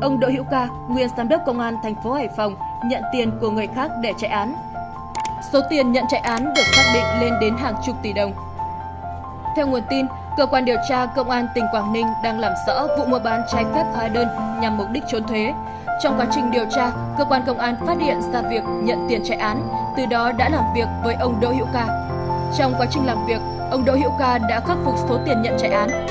ông Đỗ Hữu Ca, nguyên giám đốc công an thành phố Hải Phòng nhận tiền của người khác để chạy án. Số tiền nhận chạy án được xác định lên đến hàng chục tỷ đồng. Theo nguồn tin, cơ quan điều tra công an tỉnh Quảng Ninh đang làm rõ vụ mua bán trái phép hóa đơn nhằm mục đích trốn thuế. Trong quá trình điều tra, cơ quan công an phát hiện ra việc nhận tiền chạy án, từ đó đã làm việc với ông Đỗ Hữu Ca. Trong quá trình làm việc, ông Đỗ Hữu Ca đã khắc phục số tiền nhận chạy án.